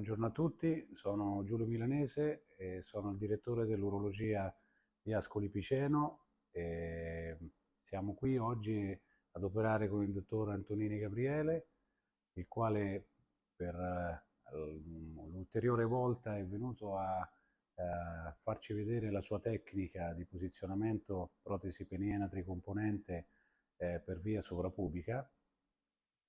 Buongiorno a tutti, sono Giulio Milanese e sono il direttore dell'urologia di Ascoli Piceno siamo qui oggi ad operare con il dottor Antonini Gabriele, il quale per l'ulteriore volta è venuto a, a farci vedere la sua tecnica di posizionamento protesi peniena tricomponente eh, per via sovrapubica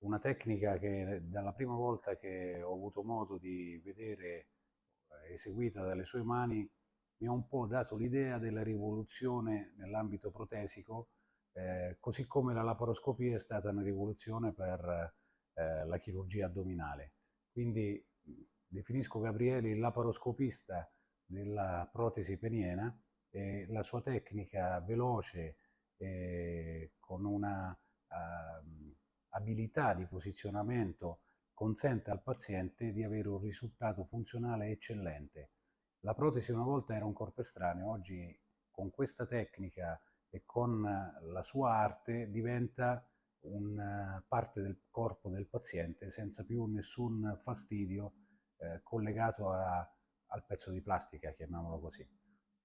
una tecnica che dalla prima volta che ho avuto modo di vedere eh, eseguita dalle sue mani mi ha un po' dato l'idea della rivoluzione nell'ambito protesico, eh, così come la laparoscopia è stata una rivoluzione per eh, la chirurgia addominale. Quindi definisco Gabriele il laparoscopista della protesi peniena e la sua tecnica veloce eh, con una abilità di posizionamento consente al paziente di avere un risultato funzionale eccellente. La protesi una volta era un corpo estraneo, oggi con questa tecnica e con la sua arte diventa una parte del corpo del paziente senza più nessun fastidio eh, collegato a, al pezzo di plastica, chiamiamolo così.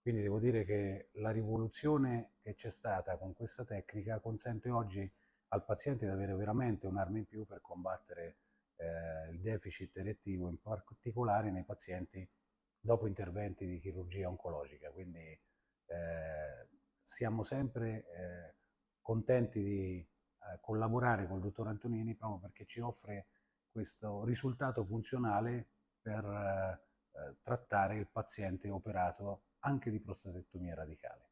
Quindi devo dire che la rivoluzione che c'è stata con questa tecnica consente oggi al paziente di avere veramente un'arma in più per combattere eh, il deficit erettivo, in particolare nei pazienti dopo interventi di chirurgia oncologica. Quindi eh, siamo sempre eh, contenti di eh, collaborare con il dottor Antonini proprio perché ci offre questo risultato funzionale per eh, trattare il paziente operato anche di prostatectomia radicale.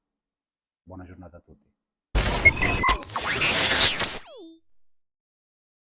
Buona giornata a tutti.